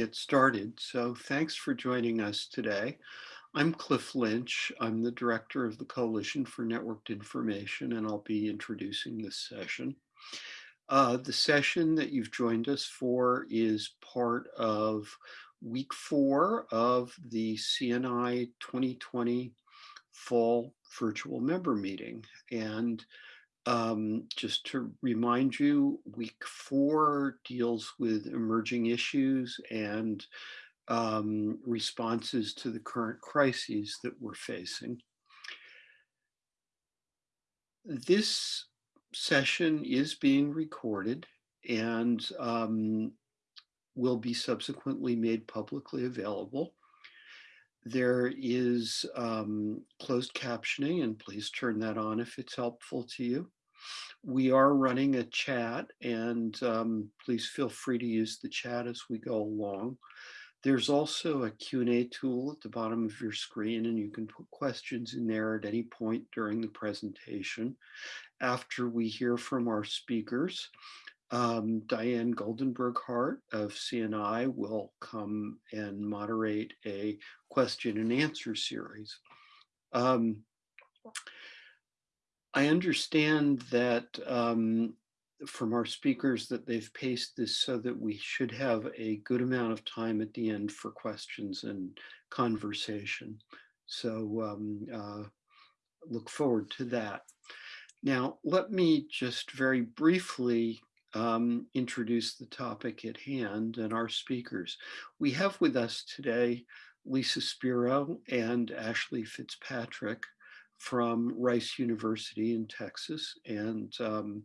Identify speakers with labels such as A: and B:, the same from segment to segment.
A: get started. So thanks for joining us today. I'm Cliff Lynch. I'm the director of the Coalition for Networked Information, and I'll be introducing this session. Uh, the session that you've joined us for is part of week four of the CNI 2020 fall virtual member meeting. And um, just to remind you, week four deals with emerging issues and um, responses to the current crises that we're facing. This session is being recorded and um, will be subsequently made publicly available. There is um, closed captioning, and please turn that on if it's helpful to you. We are running a chat, and um, please feel free to use the chat as we go along. There's also a Q&A tool at the bottom of your screen, and you can put questions in there at any point during the presentation. After we hear from our speakers, um, Diane Goldenberg Hart of CNI will come and moderate a question and answer series. Um, I understand that um, from our speakers that they've paced this so that we should have a good amount of time at the end for questions and conversation. So um, uh, look forward to that. Now, let me just very briefly um, introduce the topic at hand and our speakers. We have with us today Lisa Spiro and Ashley Fitzpatrick from Rice University in Texas. And um,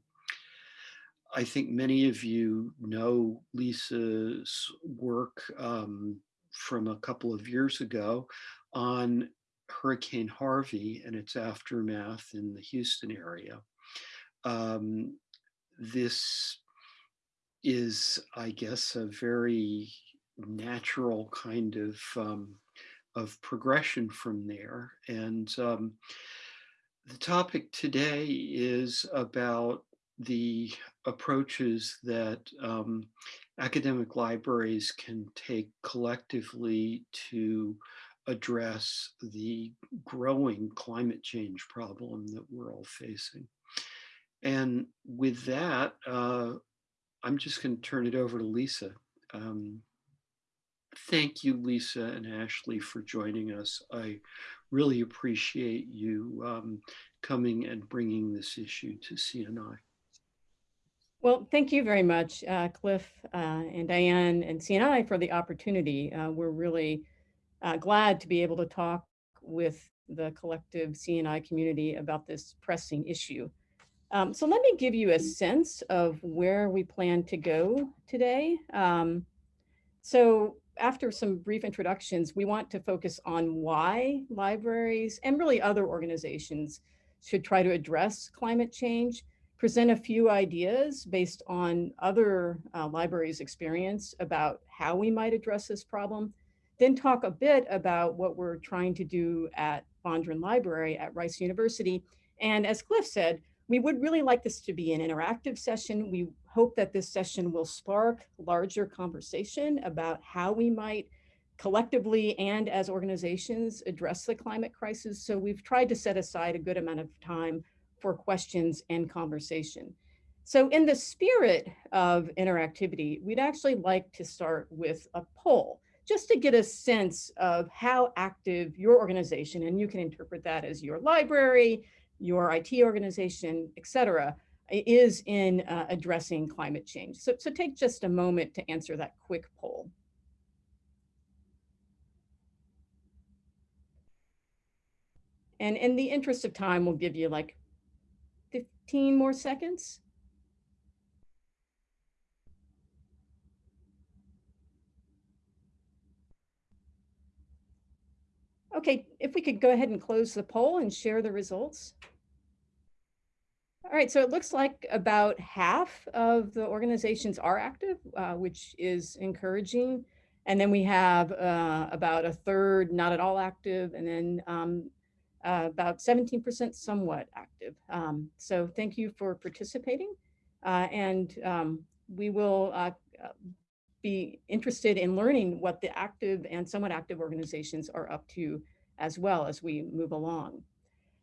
A: I think many of you know Lisa's work um, from a couple of years ago on Hurricane Harvey and its aftermath in the Houston area. Um, this is, I guess, a very natural kind of um, of progression from there. And um, the topic today is about the approaches that um, academic libraries can take collectively to address the growing climate change problem that we're all facing. And with that, uh, I'm just going to turn it over to Lisa. Um, thank you, Lisa and Ashley, for joining us. I really appreciate you um, coming and bringing this issue to CNI.
B: Well, thank you very much, uh, Cliff uh, and Diane and CNI for the opportunity. Uh, we're really uh, glad to be able to talk with the collective CNI community about this pressing issue. Um, so let me give you a sense of where we plan to go today. Um, so after some brief introductions, we want to focus on why libraries and really other organizations should try to address climate change, present a few ideas based on other uh, libraries' experience about how we might address this problem, then talk a bit about what we're trying to do at Fondren Library at Rice University. And as Cliff said, we would really like this to be an interactive session. We hope that this session will spark larger conversation about how we might collectively and as organizations address the climate crisis. So we've tried to set aside a good amount of time for questions and conversation. So in the spirit of interactivity, we'd actually like to start with a poll just to get a sense of how active your organization, and you can interpret that as your library, your IT organization, et cetera, is in uh, addressing climate change. So, so take just a moment to answer that quick poll. And in the interest of time, we'll give you like 15 more seconds. Okay, if we could go ahead and close the poll and share the results. All right, so it looks like about half of the organizations are active, uh, which is encouraging. And then we have uh, about a third not at all active, and then um, uh, about 17% somewhat active. Um, so thank you for participating. Uh, and um, we will uh, be interested in learning what the active and somewhat active organizations are up to as well as we move along.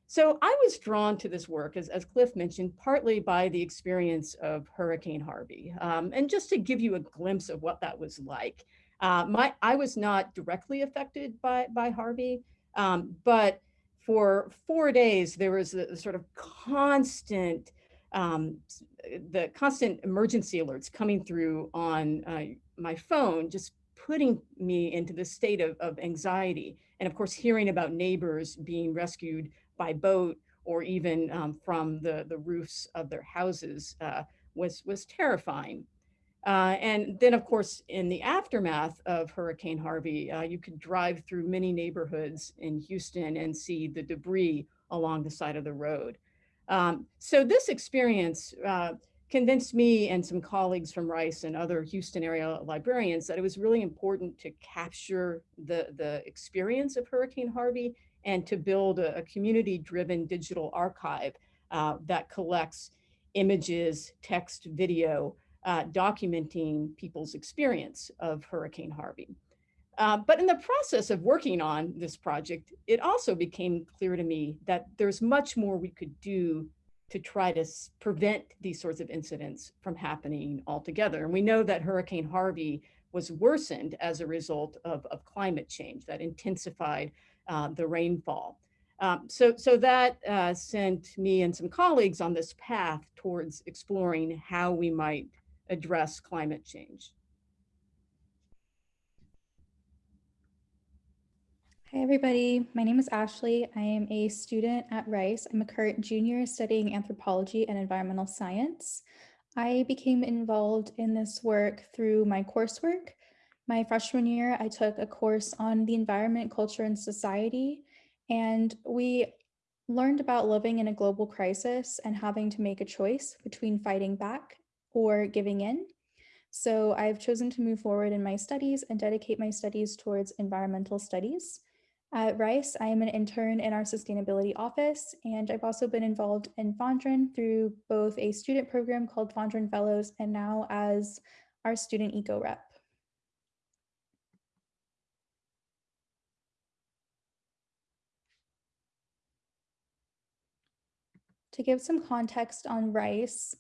B: So I was drawn to this work, as, as Cliff mentioned, partly by the experience of Hurricane Harvey. Um, and just to give you a glimpse of what that was like, uh, my, I was not directly affected by, by Harvey, um, but for four days, there was a, sort of constant, um, the constant emergency alerts coming through on uh, my phone, just putting me into the state of, of anxiety. And of course, hearing about neighbors being rescued by boat or even um, from the, the roofs of their houses uh, was, was terrifying. Uh, and then, of course, in the aftermath of Hurricane Harvey, uh, you could drive through many neighborhoods in Houston and see the debris along the side of the road. Um, so this experience uh, convinced me and some colleagues from Rice and other Houston area librarians that it was really important to capture the, the experience of Hurricane Harvey and to build a, a community-driven digital archive uh, that collects images, text, video, uh, documenting people's experience of Hurricane Harvey. Uh, but in the process of working on this project, it also became clear to me that there's much more we could do to try to prevent these sorts of incidents from happening altogether. And we know that Hurricane Harvey was worsened as a result of, of climate change that intensified uh, the rainfall. Um, so, so that uh, sent me and some colleagues on this path towards exploring how we might address climate change.
C: Hi, everybody. My name is Ashley. I am a student at Rice. I'm a current junior studying anthropology and environmental science. I became involved in this work through my coursework. My freshman year, I took a course on the environment, culture, and society, and we learned about living in a global crisis and having to make a choice between fighting back or giving in. So I've chosen to move forward in my studies and dedicate my studies towards environmental studies. At Rice, I am an intern in our sustainability office, and I've also been involved in Fondren through both a student program called Fondren Fellows and now as our student eco rep. To give some context on Rice,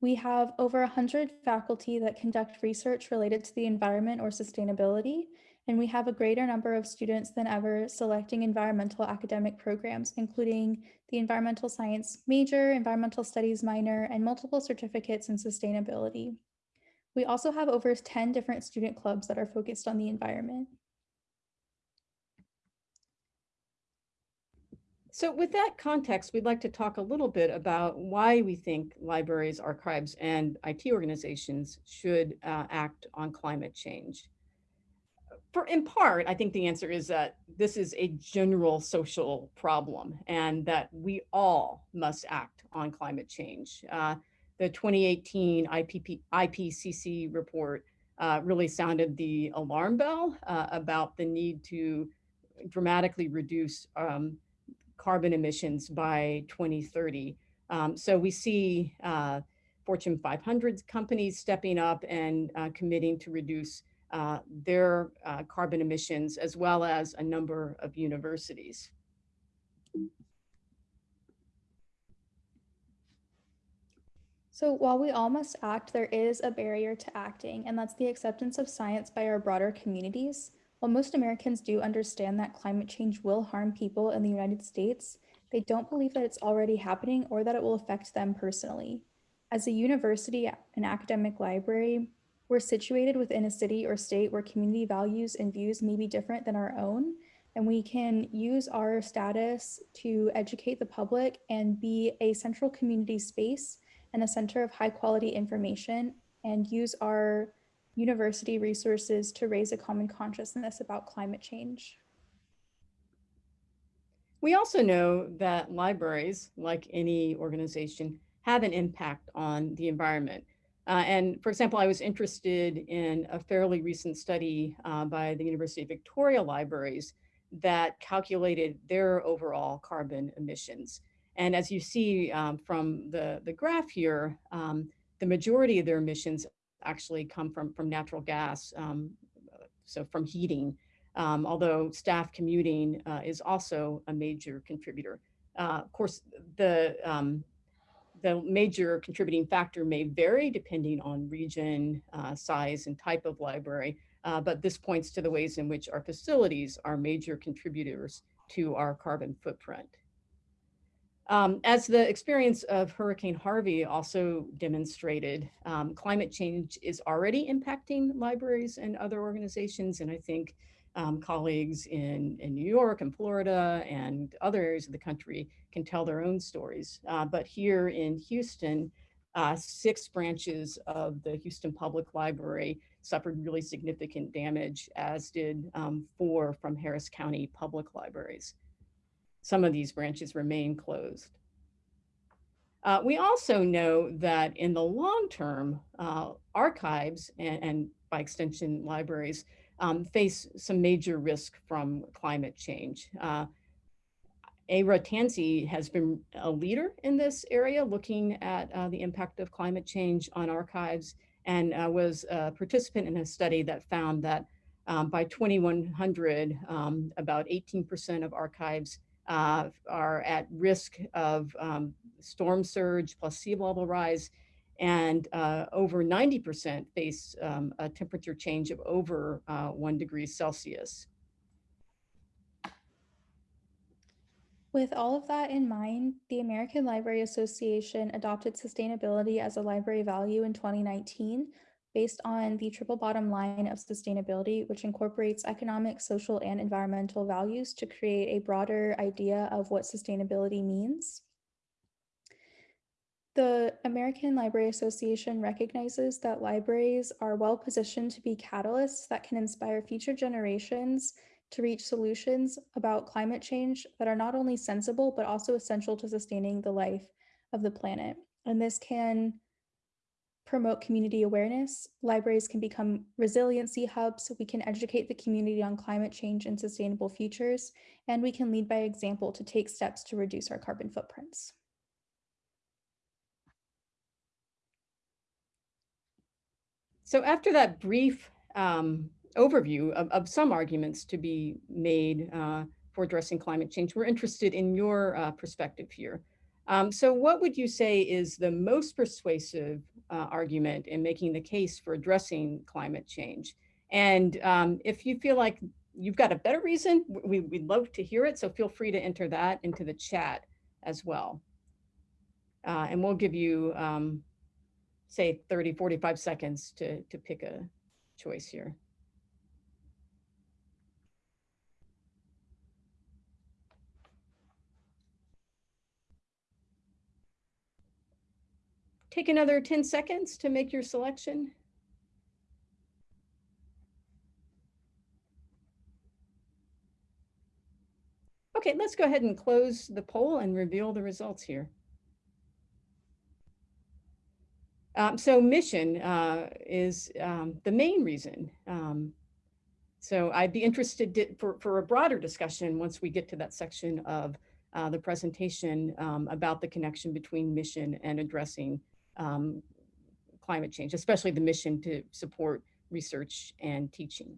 C: we have over 100 faculty that conduct research related to the environment or sustainability, and we have a greater number of students than ever selecting environmental academic programs, including the environmental science major, environmental studies minor, and multiple certificates in sustainability. We also have over 10 different student clubs that are focused on the environment.
B: So with that context, we'd like to talk a little bit about why we think libraries, archives, and IT organizations should uh, act on climate change. For, in part, I think the answer is that this is a general social problem and that we all must act on climate change. Uh, the 2018 IPP, IPCC report uh, really sounded the alarm bell uh, about the need to dramatically reduce um, carbon emissions by 2030. Um, so we see uh, Fortune 500 companies stepping up and uh, committing to reduce uh, their uh, carbon emissions, as well as a number of universities.
C: So while we all must act, there is a barrier to acting, and that's the acceptance of science by our broader communities. While most Americans do understand that climate change will harm people in the United States, they don't believe that it's already happening or that it will affect them personally. As a university and academic library, we're situated within a city or state where community values and views may be different than our own, and we can use our status to educate the public and be a central community space and a center of high quality information and use our university resources to raise a common consciousness about climate change.
B: We also know that libraries, like any organization, have an impact on the environment. Uh, and for example, I was interested in a fairly recent study uh, by the University of Victoria Libraries that calculated their overall carbon emissions. And as you see um, from the, the graph here, um, the majority of their emissions actually come from, from natural gas, um, so from heating, um, although staff commuting uh, is also a major contributor. Uh, of course, the, um, the major contributing factor may vary depending on region, uh, size, and type of library, uh, but this points to the ways in which our facilities are major contributors to our carbon footprint. Um, as the experience of Hurricane Harvey also demonstrated, um, climate change is already impacting libraries and other organizations. And I think um, colleagues in, in New York and Florida and other areas of the country can tell their own stories. Uh, but here in Houston, uh, six branches of the Houston Public Library suffered really significant damage, as did um, four from Harris County Public Libraries. Some of these branches remain closed. Uh, we also know that in the long term, uh, archives and, and, by extension libraries um, face some major risk from climate change. Uh, Eira Tansey has been a leader in this area, looking at uh, the impact of climate change on archives and uh, was a participant in a study that found that um, by 2100, um, about 18% of archives uh, are at risk of um, storm surge plus sea level rise, and uh, over 90% face um, a temperature change of over uh, one degree Celsius.
C: With all of that in mind, the American Library Association adopted sustainability as a library value in 2019 based on the triple bottom line of sustainability, which incorporates economic, social, and environmental values to create a broader idea of what sustainability means. The American Library Association recognizes that libraries are well positioned to be catalysts that can inspire future generations to reach solutions about climate change that are not only sensible, but also essential to sustaining the life of the planet. And this can promote community awareness. Libraries can become resiliency hubs. We can educate the community on climate change and sustainable futures, and we can lead by example to take steps to reduce our carbon footprints.
B: So after that brief um, overview of, of some arguments to be made uh, for addressing climate change. We're interested in your uh, perspective here. Um, so what would you say is the most persuasive uh, argument in making the case for addressing climate change? And um, if you feel like you've got a better reason, we, would love to hear it. So feel free to enter that into the chat as well. Uh, and we'll give you, um, say, 30, 45 seconds to, to pick a choice here. Take another 10 seconds to make your selection. Okay, let's go ahead and close the poll and reveal the results here. Um, so mission uh, is um, the main reason. Um, so I'd be interested for, for a broader discussion once we get to that section of uh, the presentation um, about the connection between mission and addressing um, climate change, especially the mission to support research and teaching.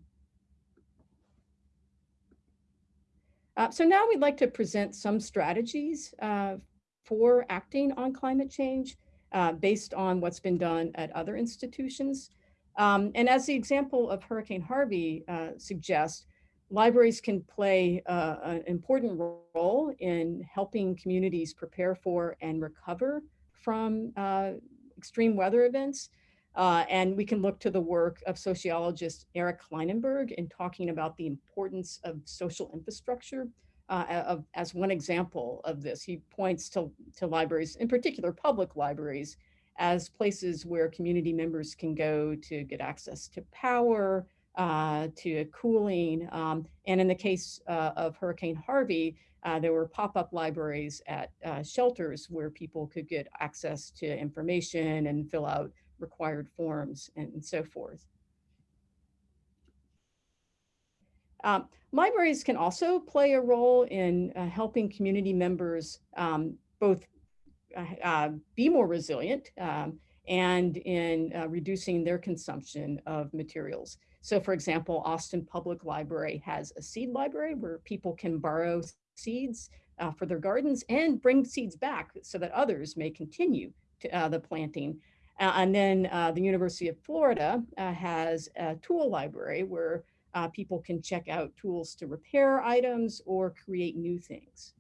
B: Uh, so now we'd like to present some strategies uh, for acting on climate change uh, based on what's been done at other institutions. Um, and as the example of Hurricane Harvey uh, suggests, libraries can play uh, an important role in helping communities prepare for and recover from uh, extreme weather events. Uh, and we can look to the work of sociologist Eric Klinenberg in talking about the importance of social infrastructure uh, of, as one example of this. He points to, to libraries, in particular public libraries, as places where community members can go to get access to power, uh, to cooling. Um, and in the case uh, of Hurricane Harvey, uh, there were pop-up libraries at uh, shelters where people could get access to information and fill out required forms and so forth. Um, libraries can also play a role in uh, helping community members um, both uh, uh, be more resilient um, and in uh, reducing their consumption of materials. So for example, Austin Public Library has a seed library where people can borrow seeds uh, for their gardens and bring seeds back so that others may continue to, uh, the planting. Uh, and then uh, the University of Florida has a tool library where uh, people can check out tools to repair items or create new things.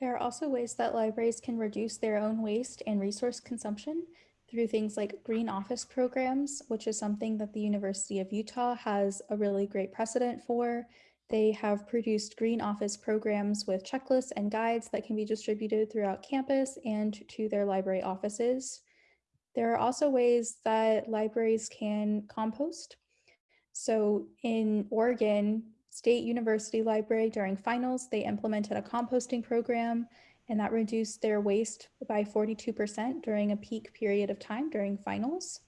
C: There are also ways that libraries can reduce their own waste and resource consumption through things like green office programs, which is something that the University of Utah has a really great precedent for. They have produced green office programs with checklists and guides that can be distributed throughout campus and to their library offices. There are also ways that libraries can compost. So in Oregon, State University Library during finals, they implemented a composting program and that reduced their waste by 42% during a peak period of time during finals.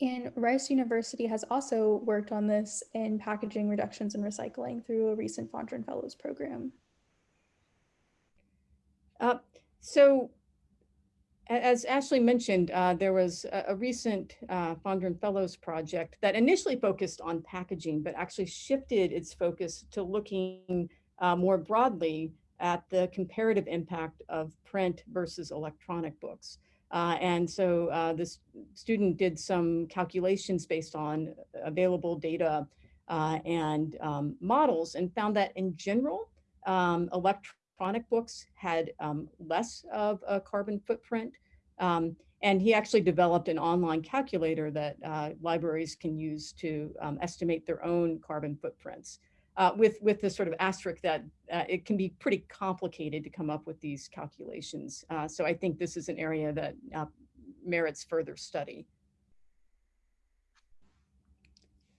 C: And Rice University has also worked on this in packaging reductions and recycling through a recent Fondren Fellows program.
B: Uh, so as Ashley mentioned, uh, there was a, a recent uh, Fondren Fellows project that initially focused on packaging, but actually shifted its focus to looking uh, more broadly at the comparative impact of print versus electronic books. Uh, and so uh, this student did some calculations based on available data uh, and um, models and found that in general, um, electronic electronic books had um, less of a carbon footprint. Um, and he actually developed an online calculator that uh, libraries can use to um, estimate their own carbon footprints. Uh, with, with the sort of asterisk that uh, it can be pretty complicated to come up with these calculations. Uh, so I think this is an area that uh, merits further study.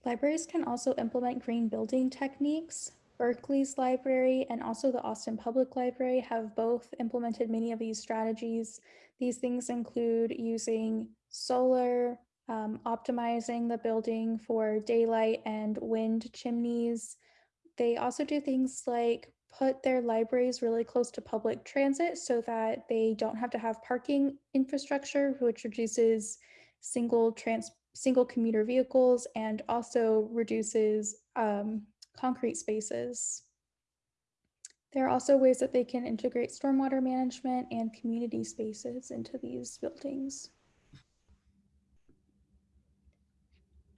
C: Libraries can also implement green building techniques Berkeley's library and also the Austin Public Library have both implemented many of these strategies. These things include using solar, um, optimizing the building for daylight and wind chimneys. They also do things like put their libraries really close to public transit so that they don't have to have parking infrastructure, which reduces single trans single commuter vehicles and also reduces um, concrete spaces. There are also ways that they can integrate stormwater management and community spaces into these buildings.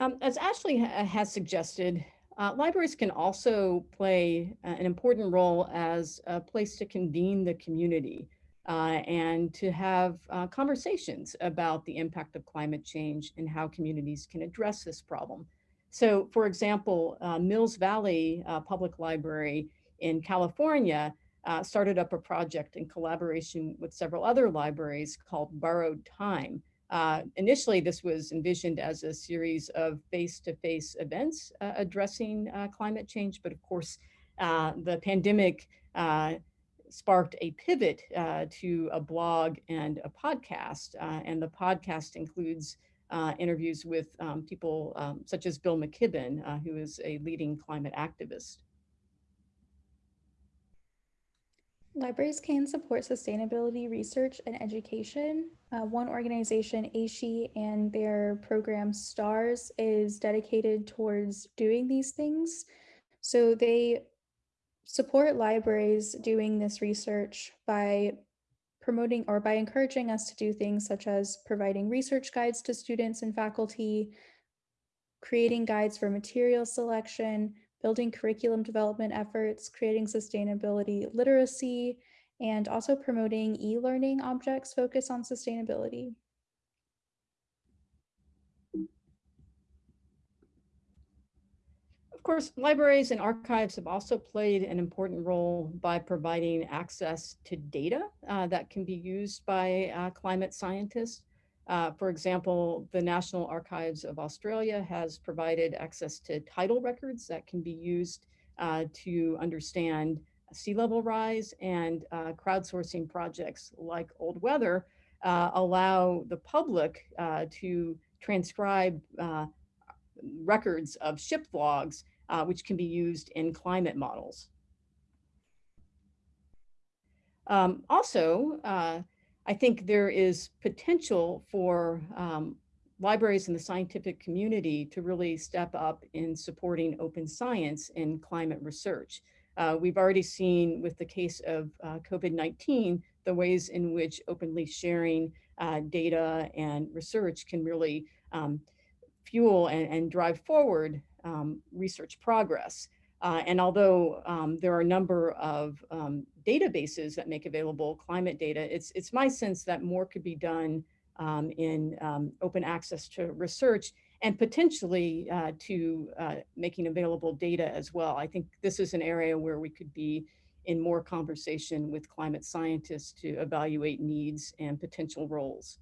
B: Um, as Ashley ha has suggested, uh, libraries can also play uh, an important role as a place to convene the community uh, and to have uh, conversations about the impact of climate change and how communities can address this problem. So for example, uh, Mills Valley uh, Public Library in California uh, started up a project in collaboration with several other libraries called Borrowed Time. Uh, initially, this was envisioned as a series of face-to-face -face events uh, addressing uh, climate change, but of course, the pandemic sparked a pivot to a blog and a podcast, and the podcast includes uh, interviews with um, people um, such as Bill McKibben, uh, who is a leading climate activist.
C: Libraries can support sustainability research and education. Uh, one organization, AASHE, and their program STARS is dedicated towards doing these things. So they support libraries doing this research by promoting or by encouraging us to do things such as providing research guides to students and faculty, creating guides for material selection, building curriculum development efforts, creating sustainability literacy, and also promoting e-learning objects focused on sustainability.
B: Course, libraries and archives have also played an important role by providing access to data uh, that can be used by uh, climate scientists. Uh, for example, the National Archives of Australia has provided access to tidal records that can be used uh, to understand sea level rise and uh, crowdsourcing projects like Old Weather uh, allow the public to transcribe records of ship logs uh, which can be used in climate models. Um, also, uh, I think there is potential for um, libraries in the scientific community to really step up in supporting open science in climate research. Uh, we've already seen with the case of uh, COVID-19, the ways in which openly sharing uh, data and research can really um, fuel and, and, drive forward um, research progress. Uh, and although um, there are a number of um, databases that make available climate data, it's, it's my sense that more could be done um, in um, open access to research and potentially uh, to uh, making available data as well. I think this is an area where we could be in more conversation with climate scientists to evaluate needs and potential roles.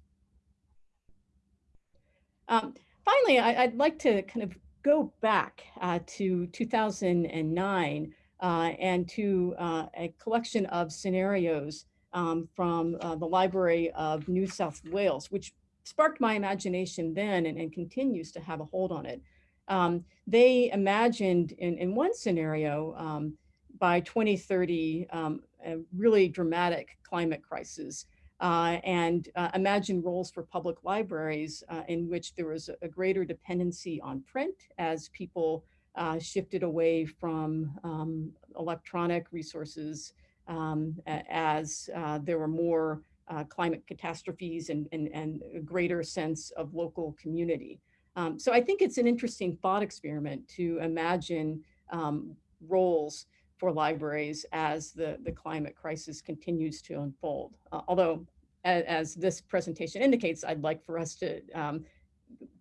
B: Um, finally, I, would like to kind of go back uh, to 2009 uh, and to uh, a collection of scenarios um, from uh, the Library of New South Wales, which sparked my imagination then and, and continues to have a hold on it. Um, they imagined in, in one scenario um, by 2030 um, a really dramatic climate crisis uh, and uh, imagined roles for public libraries uh, in which there was a greater dependency on print as people uh, shifted away from um, electronic resources um, as uh, there were more uh, climate catastrophes and, and, and a greater sense of local community. Um, so I think it's an interesting thought experiment to imagine um, roles for libraries as the, the climate crisis continues to unfold. Uh, although, as, as, this presentation indicates, I'd like for us to um,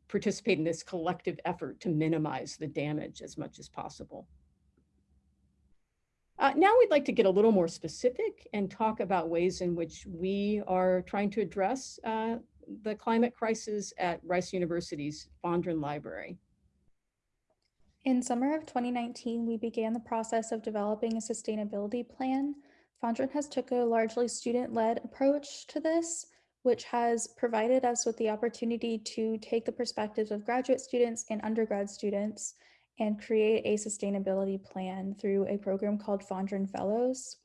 B: participate in this collective effort to minimize the damage as much as possible. Uh, now we'd like to get a little more specific and talk about ways in which we are trying to address uh, the climate crisis at Rice University's Fondren Library.
C: In summer of 2019, we began the process of developing a sustainability plan. Fondren has took a largely student-led approach to this, which has provided us with the opportunity to take the perspectives of graduate students and undergrad students and create a sustainability plan through a program called Fondren Fellows.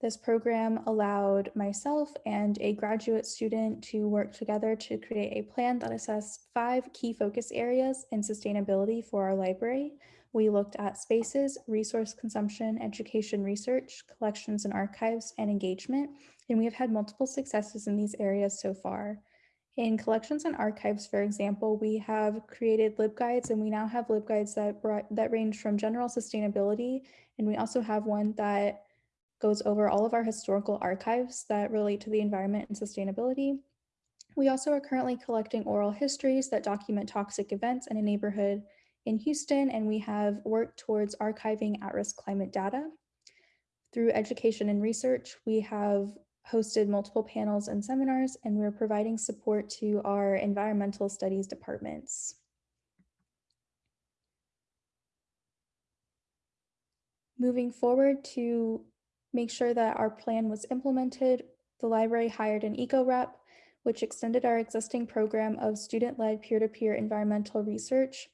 C: This program allowed myself and a graduate student to work together to create a plan that assessed five key focus areas in sustainability for our library. We looked at spaces, resource consumption, education research, collections and archives, and engagement, and we have had multiple successes in these areas so far. In collections and archives, for example, we have created LibGuides and we now have LibGuides that, brought, that range from general sustainability. And we also have one that goes over all of our historical archives that relate to the environment and sustainability. We also are currently collecting oral histories that document toxic events in a neighborhood in Houston, and we have worked towards archiving at-risk climate data. Through education and research, we have hosted multiple panels and seminars, and we're providing support to our environmental studies departments. Moving forward to make sure that our plan was implemented, the library hired an eco rep, which extended our existing program of student-led peer-to-peer environmental research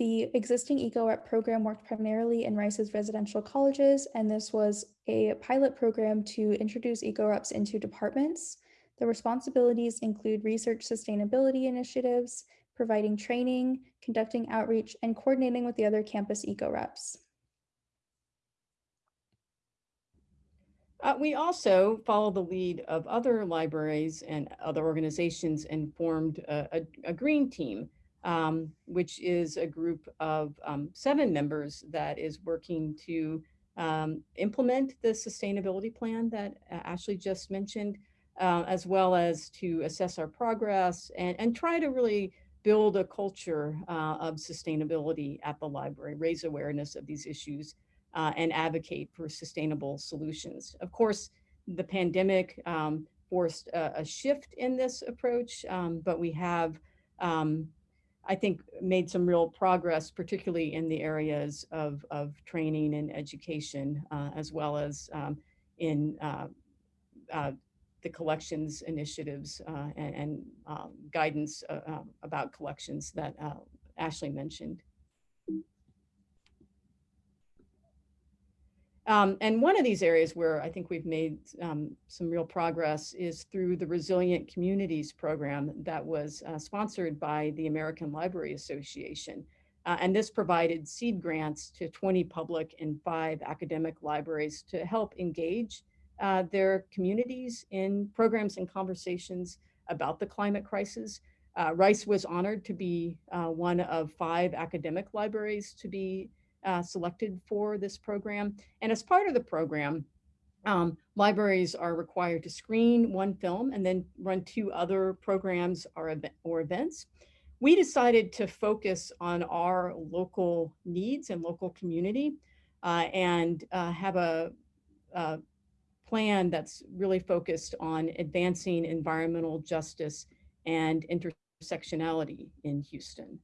C: the existing EcoRep program worked primarily in Rice's residential colleges, and this was a pilot program to introduce EcoReps into departments. The responsibilities include research sustainability initiatives, providing training, conducting outreach, and coordinating with the other campus EcoReps.
B: Uh, we also follow the lead of other libraries and other organizations and formed a, a, a green team um, which is a group of um, seven members that is working to um, implement the sustainability plan that uh, Ashley just mentioned, uh, as well as to assess our progress and, and try to really build a culture uh, of sustainability at the library, raise awareness of these issues, uh, and advocate for sustainable solutions. Of course, the pandemic um, forced a, a, shift in this approach, um, but we have um, I think made some real progress, particularly in the areas of, of training and education, uh, as well as um, in uh, uh, the collections initiatives uh, and, and um, guidance uh, um, about collections that uh, Um, and one of these areas where I think we've made um, some real progress is through the Resilient Communities program that was uh, sponsored by the American Library Association. Uh, and this provided seed grants to 20 public and five academic libraries to help engage uh, their communities in programs and conversations about the climate crisis. Uh, Rice was honored to be uh, one of five academic libraries to be uh, selected for this program. And as part of the program, um, libraries are required to screen one film and then run two other programs or, or events. We decided to focus on our local needs and local community uh, and uh, have a, a plan that's really focused on advancing environmental justice and intersectionality in Houston.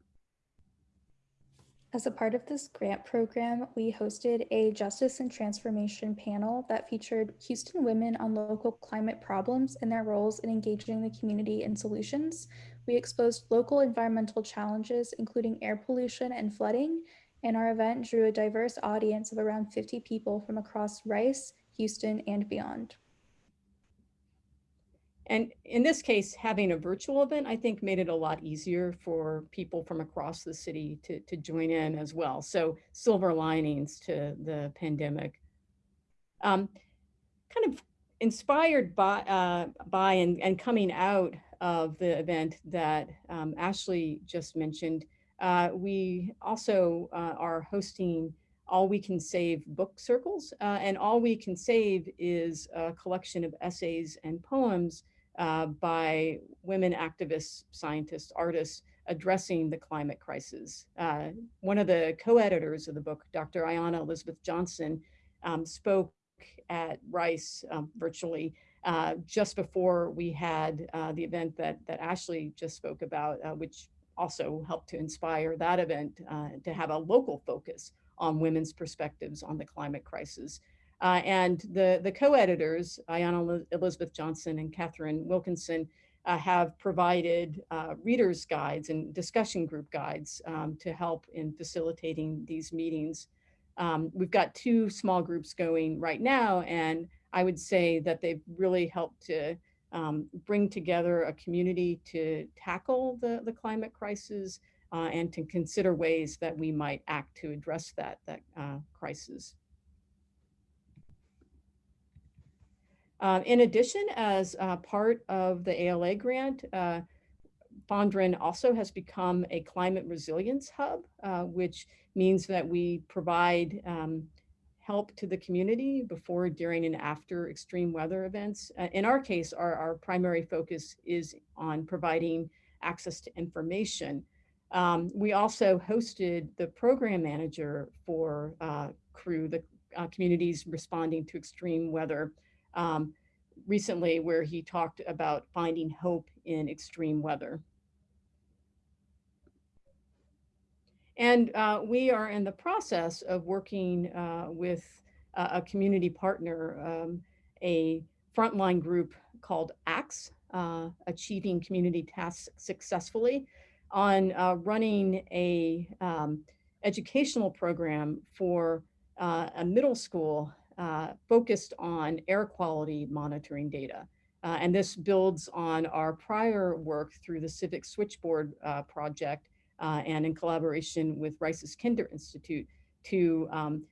C: As a part of this grant program, we hosted a justice and transformation panel that featured Houston women on local climate problems and their roles in engaging the community in solutions. We exposed local environmental challenges, including air pollution and flooding, and our event drew a diverse audience of around 50 people from across Rice, Houston, and beyond.
B: And in this case, having a virtual event, I think made it a lot easier for people from across the city to, to join in as well. So silver linings to the pandemic. Um, kind of inspired by, uh, by and, and coming out of the event that um, Ashley just mentioned, uh, we also uh, are hosting All We Can Save book circles. Uh, and All We Can Save is a collection of essays and poems uh, by women activists, scientists, artists addressing the climate crisis. Uh, one of the co-editors of the book, Dr. Ayana Elizabeth Johnson, um, spoke at Rice um, virtually uh, just before we had uh, the event that, that Ashley just spoke about, uh, which also helped to inspire that event uh, to have a local focus on women's perspectives on the climate crisis. Uh, and the, the co-editors, Ayana Elizabeth Johnson and Katharine Wilkinson, uh, have provided uh, readers guides and discussion group guides um, to help in facilitating these meetings. Um, we've got two small groups going right now, and I would say that they've really helped to um, bring together a community to tackle the, the climate crisis uh, and to consider ways that we might act to address that, that uh, crisis. Uh, in addition, as uh, part of the ALA grant, uh, Fondren also has become a climate resilience hub, uh, which means that we provide um, help to the community before, during, and after extreme weather events. Uh, in our case, our, our primary focus is on providing access to information. Um, we also hosted the program manager for uh, CREW, the communities responding to extreme weather um, recently where he talked about finding hope in extreme weather. And uh, we are in the process of working uh, with a community partner, um, a frontline group called ACTS, uh, Achieving Community Tasks Successfully, on uh, running a um, educational program for uh, a middle school uh, focused on air quality monitoring data. Uh, and this builds on our prior work through the Civic Switchboard uh, project uh, and in collaboration with Rice's Kinder Institute to um,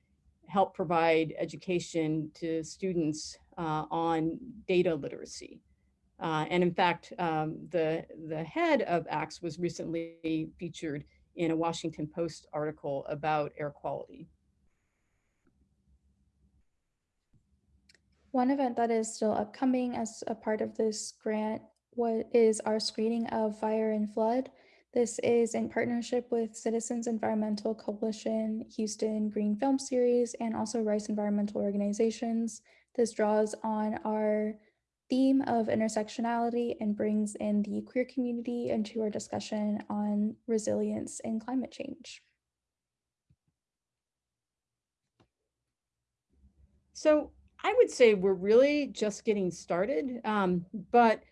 B: help provide education to students uh, on data literacy. Uh, and in fact, um, the, the head of ACTS was recently featured in a Washington Post article about air quality.
C: One event that is still upcoming as a part of this grant what is our screening of fire and flood. This is in partnership with Citizens Environmental Coalition, Houston Green Film Series, and also Rice Environmental Organizations. This draws on our theme of intersectionality and brings in the queer community into our discussion on resilience and climate change.
B: So I would say we're really just getting started, um, but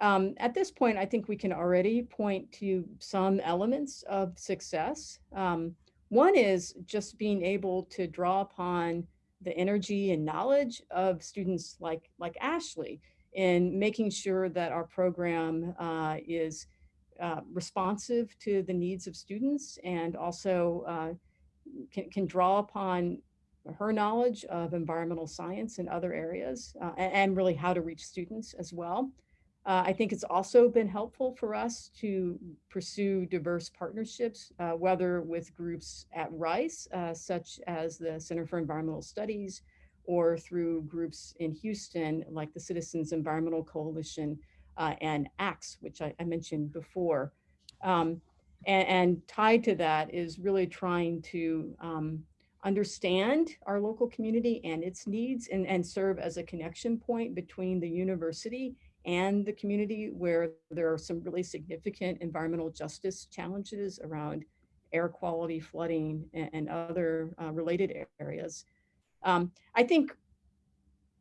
B: um, at this point, I think we can already point to some elements of success. Um, one is just being able to draw upon the energy and knowledge of students like, like Ashley in making sure that our program uh, is uh, responsive to the needs of students and also uh, can, can draw upon her knowledge of environmental science and other areas uh, and, really how to reach students as well. Uh, I think it's also been helpful for us to pursue diverse partnerships, uh, whether with groups at Rice, uh, such as the Center for Environmental Studies, or through groups in Houston, like the Citizens Environmental Coalition uh, and ACTS, which I, I mentioned before. Um, and, and, tied to that is really trying to um, understand our local community and its needs and, and serve as a connection point between the university and the community where there are some really significant environmental justice challenges around air quality, flooding, and, and other uh, related areas. Um, I think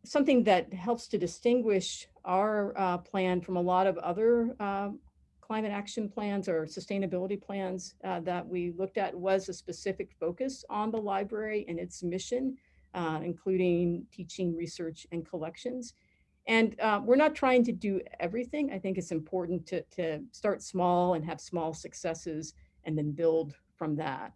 B: something that helps to distinguish our uh, plan from a lot of other uh, climate action plans or sustainability plans uh, that we looked at was a specific focus on the library and its mission, uh, including teaching, research, and collections. And uh, we're not trying to do everything. I think it's important to, to start small and have small successes and then build from that.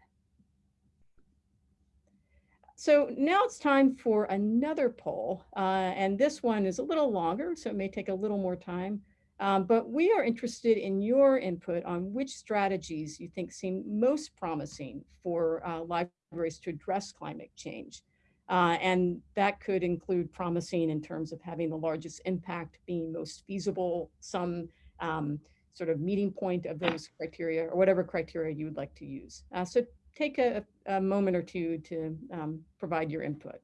B: So now it's time for another poll. Uh, and this one is a little longer, so it may take a little more time. Um, but we are interested in your input on which strategies you think seem most promising for uh, libraries to address climate change. Uh, and that could include promising in terms of having the largest impact, being most feasible, some um, sort of meeting point of those criteria or whatever criteria you would like to use. Uh, so take a, a, moment or two to um, provide your input.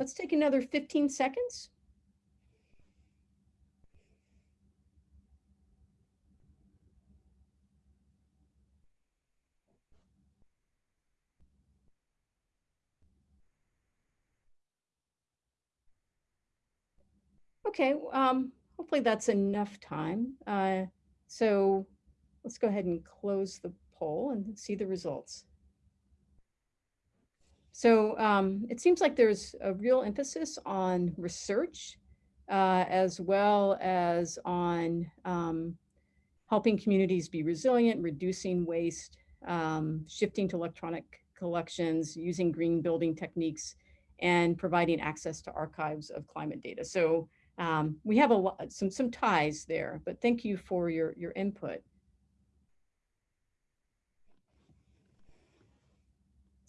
B: Let's take another 15 seconds. Okay, um, hopefully that's enough time. Uh, so let's go ahead and close the poll and see the results. So um, it seems like there's a real emphasis on research uh, as well as on um, helping communities be resilient, reducing waste, um, shifting to electronic collections, using green building techniques, and providing access to archives of climate data. So um, we have a lot, some, some ties there, but thank you for your, your input.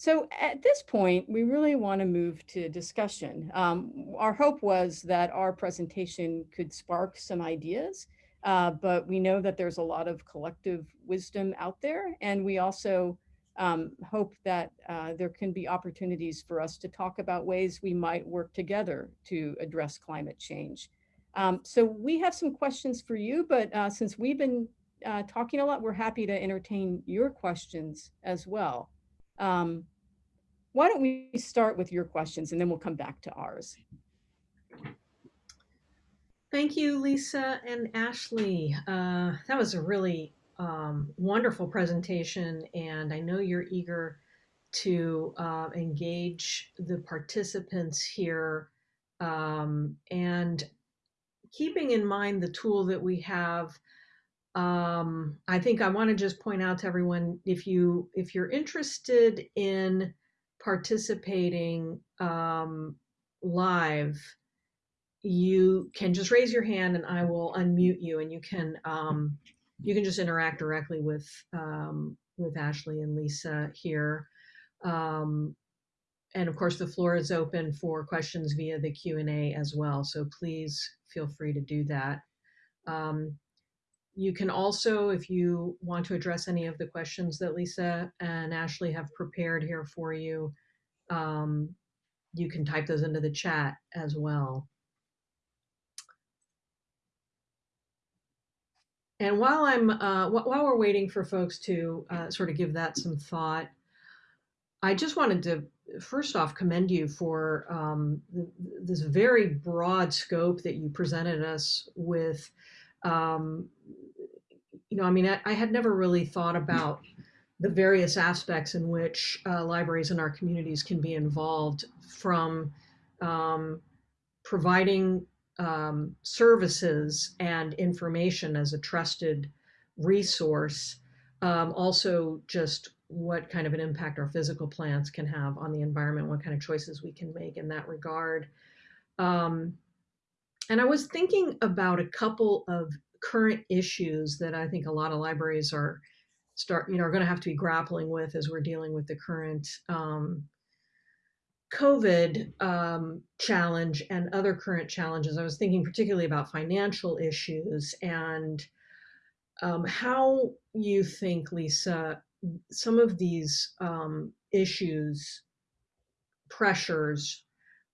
B: So at this point, we really want to move to discussion. Um, our hope was that our presentation could spark some ideas, uh, but we know that there's a lot of collective wisdom out there. And we also um, hope that uh, there can be opportunities for us to talk about ways we might work together to address climate change. Um, so we have some questions for you, but uh, since we've been uh, talking a lot, we're happy to entertain your questions as well. Um, why don't we start with your questions and then we'll come back to ours.
D: Thank you, Lisa and Ashley. Uh, that was a really um, wonderful presentation and I know you're eager to uh, engage the participants here um, and keeping in mind the tool that we have um, I think I want to just point out to everyone if you if you're interested in participating um, live, you can just raise your hand and I will unmute you and you can um, you can just interact directly with um, with Ashley and Lisa here. Um, and of course, the floor is open for questions via the Q&A as well. So please feel free to do that. Um, you can also, if you want to address any of the questions that Lisa and Ashley have prepared here for you, um, you can type those into the chat as well. and while I'm uh, while we're waiting for folks to uh, sort of give that some thought, I just wanted to first off commend you for um, th- this very broad scope that you presented us with. Um, you know, I mean, I, I, had never really thought about the various aspects in which uh, libraries in our communities can be involved from um, providing um, services and information as a trusted resource. Um, also, just what kind of an impact our physical plants can have on the environment, what kind of choices we can make in that regard. Um, and I was thinking about a couple of current issues that I think a lot of libraries are start, you know, are going to have to be grappling with as we're dealing with the current um, COVID um, challenge and other current challenges. I was thinking particularly about financial issues and um, how you think, Lisa, some of these um, issues, pressures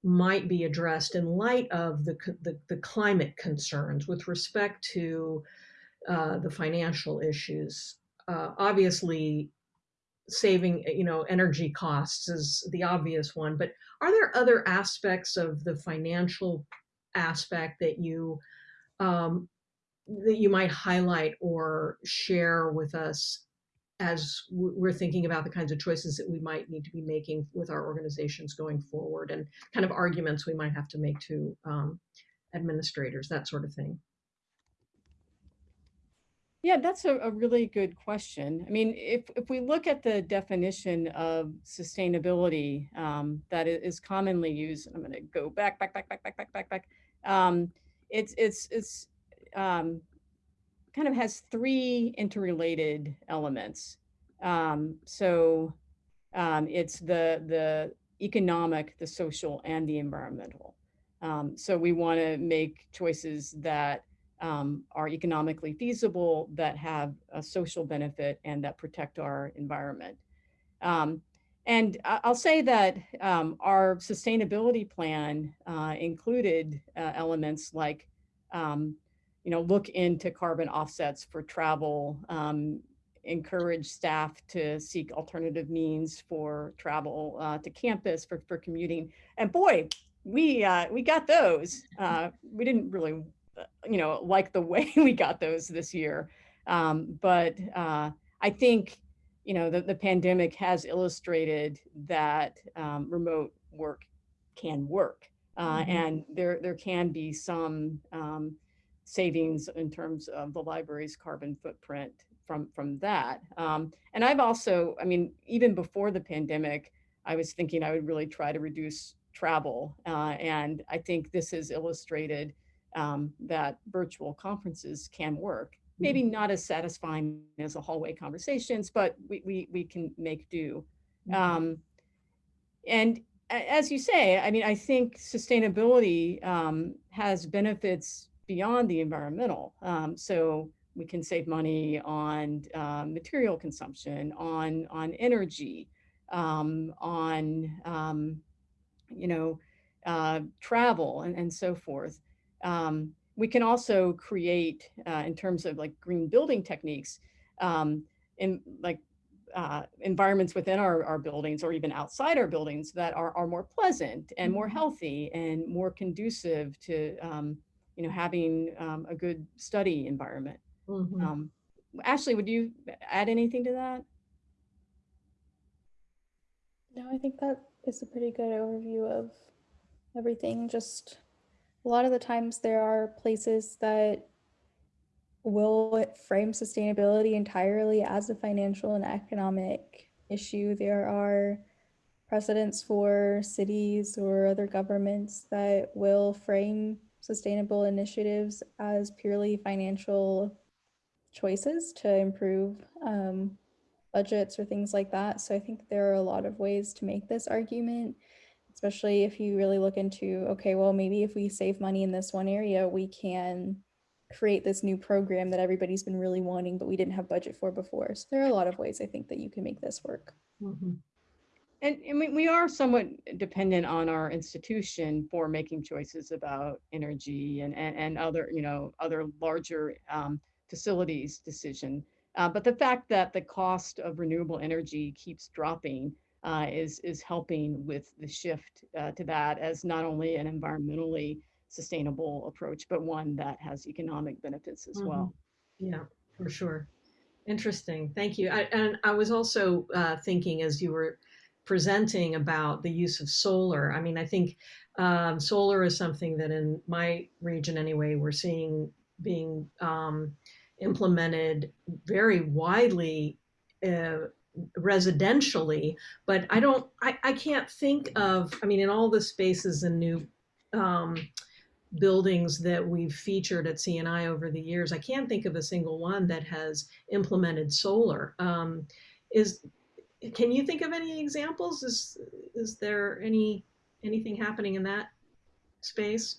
D: might be addressed in light of the, the, the climate concerns with respect to uh, the financial issues. Uh, obviously, saving you know energy costs is the obvious one but are there other aspects of the financial aspect that you um, that you might highlight or share with us as we're thinking about the kinds of choices that we might need to be making with our organizations going forward and kind of arguments we might have to make to um, administrators, that sort of thing.
B: Yeah, that's a, a really good question. I mean, if, if we look at the definition of sustainability um, that is commonly used, and I'm going to go back, back, back, back, back, back, back, back. Um, it's it's it's um, kind of has three interrelated elements. Um, so um, it's the the economic, the social, and the environmental. Um, so we want to make choices that um, are economically feasible, that have a social benefit, and that protect our environment. Um, and I'll say that um, our sustainability plan uh, included uh, elements like um, you know, look into carbon offsets for travel, um, encourage staff to seek alternative means for travel uh, to campus for, for commuting. And boy, we uh, we got those. Uh, we didn't really, uh, you know, like the way we got those this year. Um, but uh, I think, you know, the, the pandemic has illustrated that um, remote work can work. Uh, mm-hmm. And there, there can be some um, savings in terms of the library's carbon footprint from from that. Um, and I've also, I mean, even before the pandemic, I was thinking I would really try to reduce travel. Uh, and I think this has illustrated um, that virtual conferences can work. Maybe mm-hmm. not as satisfying as the hallway conversations, but we, we, we can make do. Mm-hmm. Um, and as you say, I mean, I think sustainability um, has benefits beyond the environmental. Um, so we can save money on uh, material consumption, on on energy, um, on um, you know uh, travel, and, and so forth. Um, we can also create, uh, in terms of like green building techniques, um, in like uh, environments within our, our buildings or even outside our buildings that are, are more pleasant and more mm-hmm. healthy and more conducive to um, you know, having um, a good study environment. Mm-hmm. Um, Ashley, would you add anything to that?
C: No, I think that is a pretty good overview of everything. Just a lot of the times there are places that will frame sustainability entirely as a financial and economic issue. There are precedents for cities or other governments that will frame sustainable initiatives as purely financial choices to improve um, budgets or things like that. So I think there are a lot of ways to make this argument, especially if you really look into, okay, well, maybe if we save money in this one area, we can create this new program that everybody's been really wanting, but we didn't have budget for before. So there are a lot of ways I think that you can make this work.
B: Mm-hmm. And, and we, we are somewhat dependent on our institution for making choices about energy and, and, and other, you know, other larger um, facilities decision. Uh, but the fact that the cost of renewable energy keeps dropping uh, is is helping with the shift uh, to that as not only an environmentally sustainable approach, but one that has economic benefits as
D: Mhm.
B: well.
D: Yeah, for sure. Interesting. Thank you. I, and I was also uh, thinking as you were presenting about the use of solar. I mean, I think um, solar is something that in my region anyway, we're seeing being um, implemented very widely uh, residentially, but I don't, I, I can't think of, I mean, in all the spaces and new um, buildings that we've featured at CNI over the years, I can't think of a single one that has implemented solar. Um, is can you think of any examples? Is is there any anything happening in that space?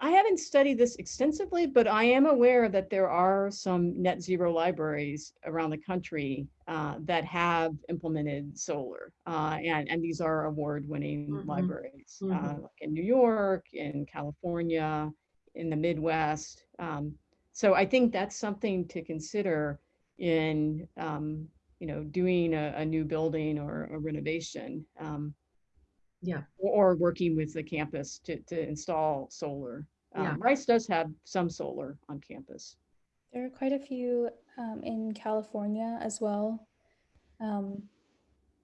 B: I haven't studied this extensively, but I am aware that there are some net zero libraries around the country uh, that have implemented solar. Uh, and, and these are award winning
D: Mhm.
B: libraries, uh,
D: Mhm.
B: like in New York, in California, in the Midwest. Um, so I think that's something to consider in, um, you know, doing a, a new building or a renovation. Um,
D: Yeah.
B: or working with the campus to, to install solar. Um,
D: Yeah.
B: Rice does have some solar on campus.
C: There are quite a few um, in California as well. Um,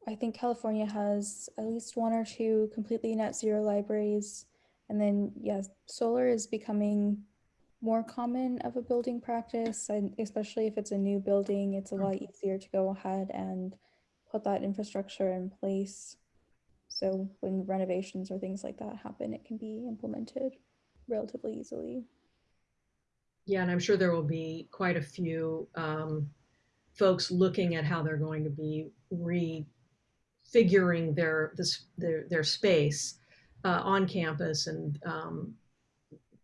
C: I think California has at least one or two completely net zero libraries. And then, yes, solar is becoming more common of a building practice, and especially if it's a new building, it's a lot easier to go ahead and put that infrastructure in place. So when renovations or things like that happen, it can be implemented relatively easily.
D: Yeah, and I'm sure there will be quite a few um, folks looking at how they're going to be refiguring their this their their space uh, on campus, and um,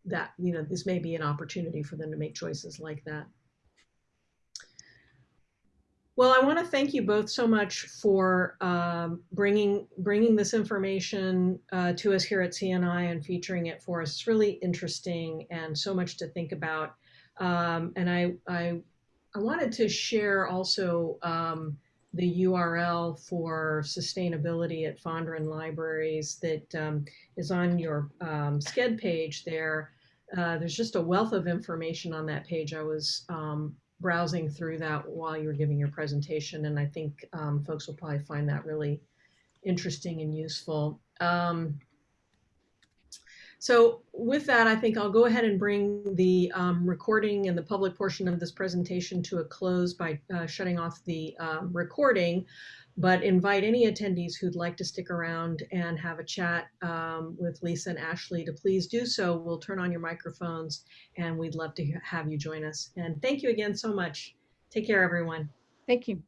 D: that you know this may be an opportunity for them to make choices like that. Well, I want to thank you both so much for um, bringing bringing this information uh, to us here at CNI and featuring it for us. It's really interesting and so much to think about. Um, and I, I I wanted to share also um, the URL for sustainability at Fondren Libraries that um, is on your um, SCED page there. Uh, there's just a wealth of information on that page. I was um, browsing through that while you were giving your presentation, and I think um, folks will probably find that really interesting and useful. Um, so with that, I think I'll go ahead and bring the um, recording and the public portion of this presentation to a close by uh, shutting off the um, recording, but invite any attendees who'd like to stick around and have a chat um, with Lisa and Ashley to please do so. We'll turn on your microphones and we'd love to have you join us. And thank you again so much. Take care, everyone.
B: Thank you.